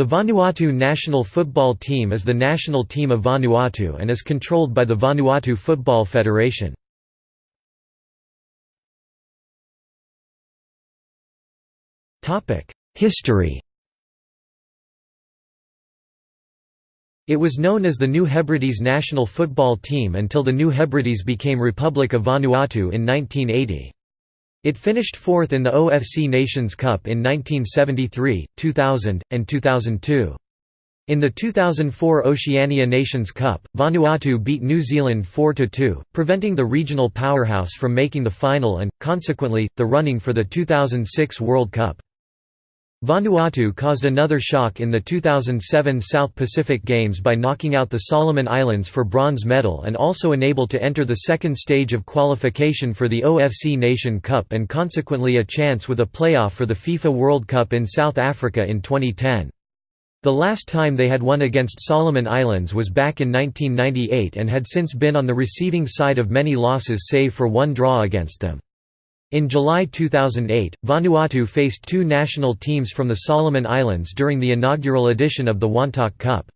The Vanuatu national football team is the national team of Vanuatu and is controlled by the Vanuatu Football Federation. History It was known as the New Hebrides national football team until the New Hebrides became Republic of Vanuatu in 1980. It finished fourth in the OFC Nations Cup in 1973, 2000, and 2002. In the 2004 Oceania Nations Cup, Vanuatu beat New Zealand 4–2, preventing the regional powerhouse from making the final and, consequently, the running for the 2006 World Cup. Vanuatu caused another shock in the 2007 South Pacific Games by knocking out the Solomon Islands for bronze medal and also enabled to enter the second stage of qualification for the OFC Nation Cup and consequently a chance with a playoff for the FIFA World Cup in South Africa in 2010. The last time they had won against Solomon Islands was back in 1998 and had since been on the receiving side of many losses save for one draw against them. In July 2008, Vanuatu faced two national teams from the Solomon Islands during the inaugural edition of the Wantok Cup.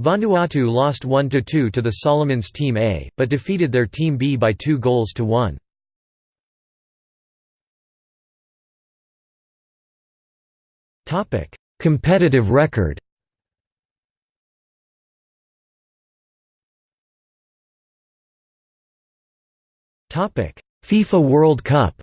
Vanuatu lost 1–2 to the Solomons Team A, but defeated their Team B by two goals to one. Competitive record FIFA World Cup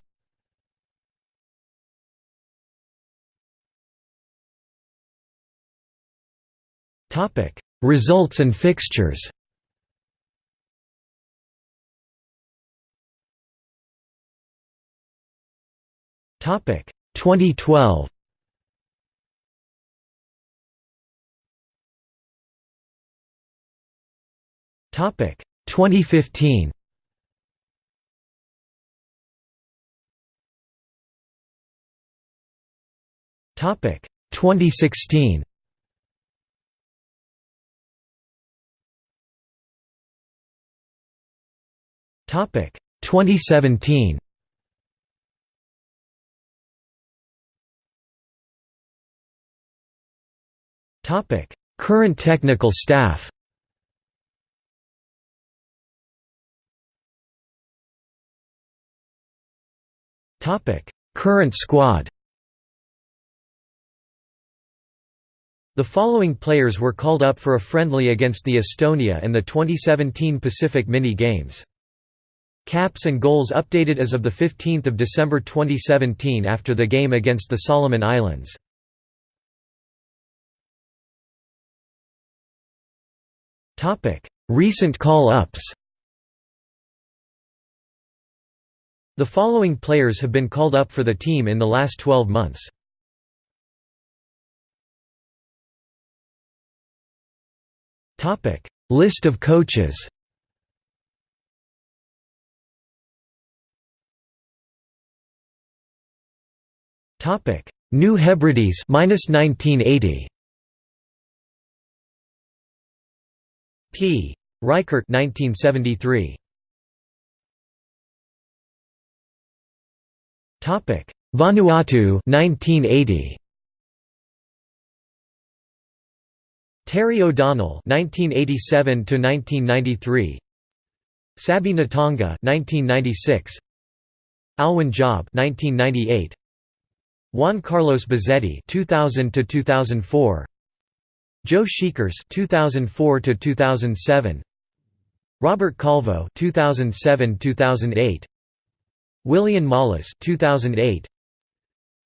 Topic: Results and fixtures. Topic: 2012. Topic: 2015. 2016. Topic 2017. Topic Current technical staff. Topic Current squad. The following players were called up for a friendly against the Estonia and the 2017 Pacific Mini Games. Caps and goals updated as of 15 December 2017 after the game against the Solomon Islands. Recent call-ups The following players have been called up for the team in the last 12 months. List of coaches Topic: New Hebrides minus 1980. P. Reichert 1973. Topic: Vanuatu 1980. Terry O'Donnell 1987 to 1993 Sabi Natonga 1996 Alwyn Job 1998 Juan Carlos Buzzetti 2000 to 2004 Joe Sheekers 2004 to 2007 Robert Calvo 2007-2008 William Mollis 2008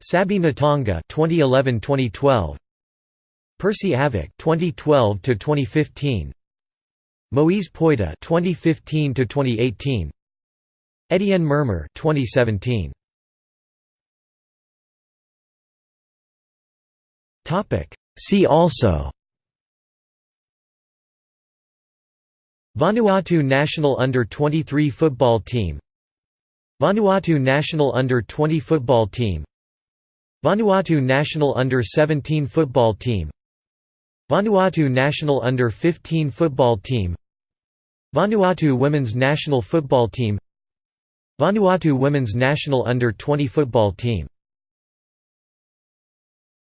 Sabi Natonga 2011-2012 Percy Avock 2012 to 2015 Moise Poida 2015 to 2018 Etienne Mermer 2017 Topic. See also. Vanuatu national under-23 football team. Vanuatu national under-20 football team. Vanuatu national under-17 football team Vanuatu national under-15 football team Vanuatu women's national football team Vanuatu women's national under-20 football team